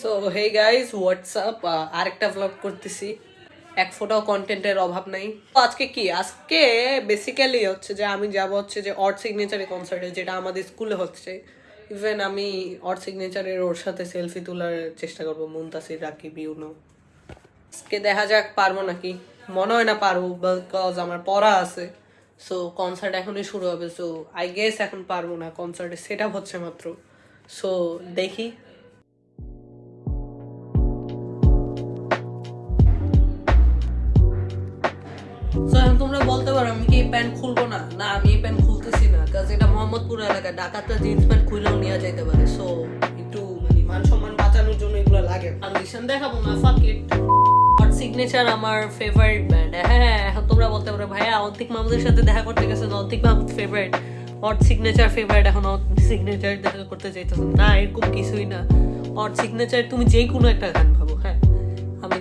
So hey guys what's up আরেকটা vlog করতেছি। এক ফোটাও কন্টেন্টের অভাব নাই। তো আজকে কি? আজকে বেসিক্যালি হচ্ছে যে আমি যাব হচ্ছে যে অর্ড সিগনেচারের কনসার্টে যেটা আমাদের স্কুলে হচ্ছে। ইভেন আমি অর্ড সিগনেচারের ওর সাথে সেলফি তোলার চেষ্টা করব, মুনতাসির, রাকিব, ইউনো। আজকে দেখা যাক পারব নাকি। মনে হয় না পারব বিকজ আমার পড়া আছে। সো কনসার্ট এখনই শুরু হবে। সো আই গেস এখন পারব না। কনসার্টে সেট আপ হচ্ছে মাত্র। সো দেখি। বলতে পারো, আমি কি এই প্যান্ট খুলবো না? না, আমি এই প্যান্ট খুলতেছি না কাজ এটা মোহাম্মদপুর এলাকা, ডাকাতরা জিন্স প্যান্ট খুলেও নিয়ে যেতে পারে। সো একটু মানে মান সম্মান বাঁচানোর জন্য এগুলো লাগে। কন্ডিশন দেখাবো না ফাক ইট হট সিগনেচার আমার ফেভারিট ব্যান্ড হ্যাঁ এখন তোমরা বলতে পারো, ভাইয়া, অন্তিক মাহমুদের সাথে দেখা করতে গেছেন Antik Mahmud favourite hot signature favourite এখন সিগনেচার দেখা করতে চাইতেছেন না, এরকম কিছুই না। হট সিগনেচার তুমি যে কোনো একটা গান ভাবো। হ্যাঁ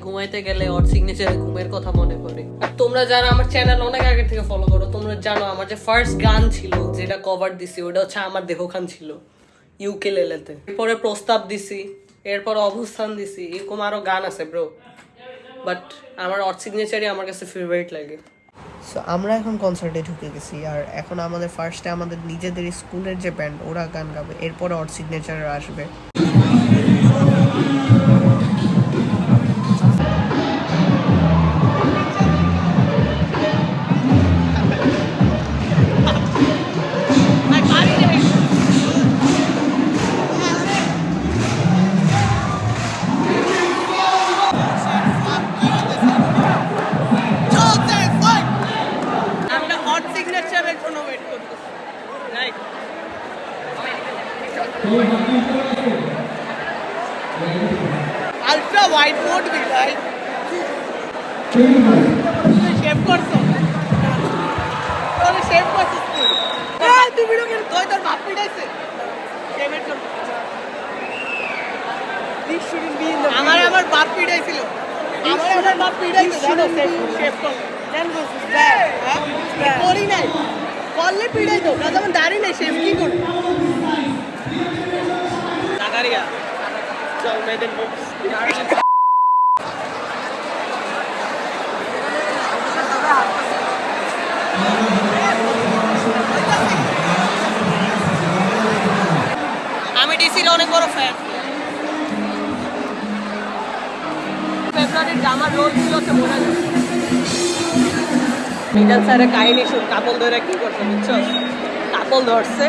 ঘুমাইতে গেলে ওর সিগনেচারে ঘুমের কথা মনে পড়ে। আর তোমরা যারা আমার চ্যানেল অনেক আগে থেকে ফলো করো, তোমরা জানো আমার যে ফার্স্ট গান ছিল, যেটা কভার দিছি, ওটা হচ্ছে আমার দেহখান ছিল ইউকে লেলেতে। এরপরে প্রস্তাব দিছি, এরপর অবস্থান দিছি, এরকম আরও গান আছে ব্রো বাট আমার অর সিগনেচারই আমার কাছে ফেভারিট লাগে। সো আমরা এখন কনসার্টে ঢুকে গেছি, আর এখন আমাদের ফার্স্টে আমাদের নিজেদের স্কুলের যে ব্যান্ড ওরা গান গাবে, এরপরে অর সিগনেচার আসবে। মোড বি ভাই শেভ করছ তোরে শেভ করছিস তুই এই তুই ভিডিও করে তুই তোর বাপ পিটাইছে শেভের জন্য আমার আমার বাপ পিটাইছিল আমার আমার বাপ পিটাইছে জানো শেভ করল হ্যাঁ? করি নাই করলে পিড়াই তো না যেমন দাঁড়ি নেই শেফ কি করবে জাকারিয়া চল মেয়েদের আমি ডিসির অনেক বড় ফ্যান ফেব্রুয়ারির জামার রোল ছিল হচ্ছে মনে মিজান স্যারের কাহিনী শুন কাপল ধরে কি করছে বুঝছ? কাপল ধরছে।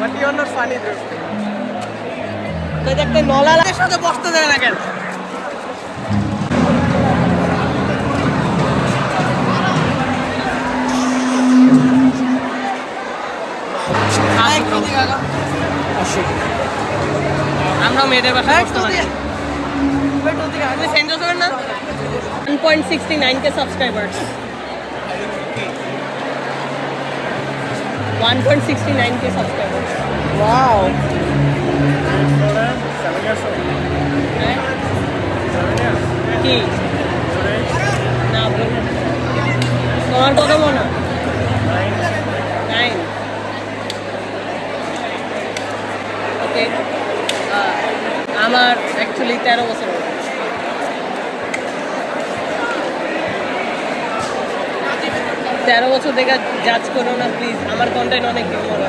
But you are not funny তো দেখতে নলালার সাথে বসতে দেয় না কেন? আমরা মেয়েদের বাসায় বসতে পারি আপনি সেন্ড করবেন না 1.69k subscribers. 1.69k subscribers. Wow হ্যাঁ? কি না বলুন তোমার কত মনে আমার অ্যাকচুয়ালি তেরো বছর তেরো বছর থেকে জাজ করো না প্লিজ আমার কন্টেন্ট অনেক হিউমার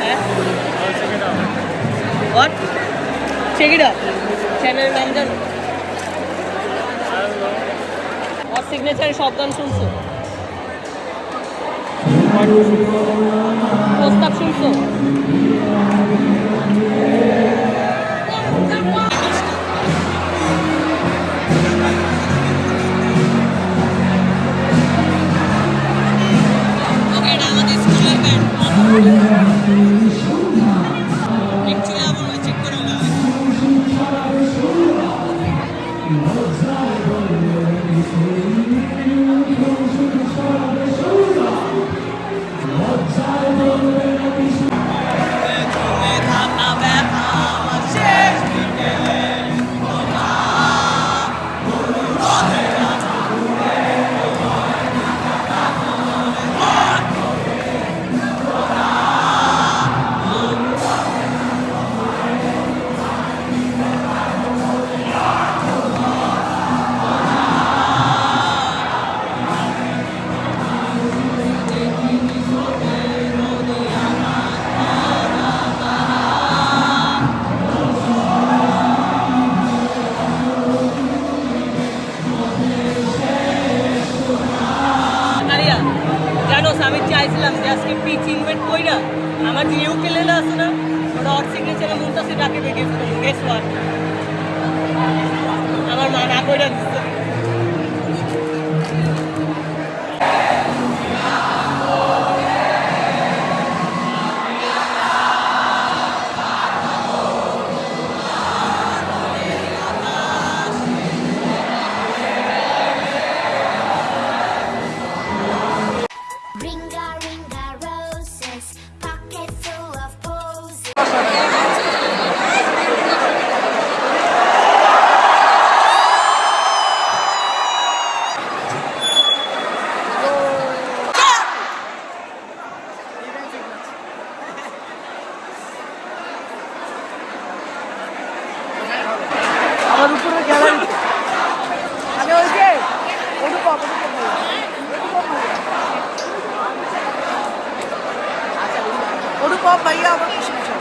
হ্যাঁ? চেক ইট আপ চ্যানেলের নাম জানো? আর সিগনেচারে সব গান শুনছো? প্রস্তাব শুনছো? অ্যাকচুয়ালি আমি চাইছিলাম যে আজকে পিচ কই না। আমার যে লেলা আছে না, ওটা অট সিগনেচারে মুমতাসে ডাকে বেগে গেস আমার মা না কইরা দিচ্ছে অনুপম ভাইয়া আমার পাশে বসে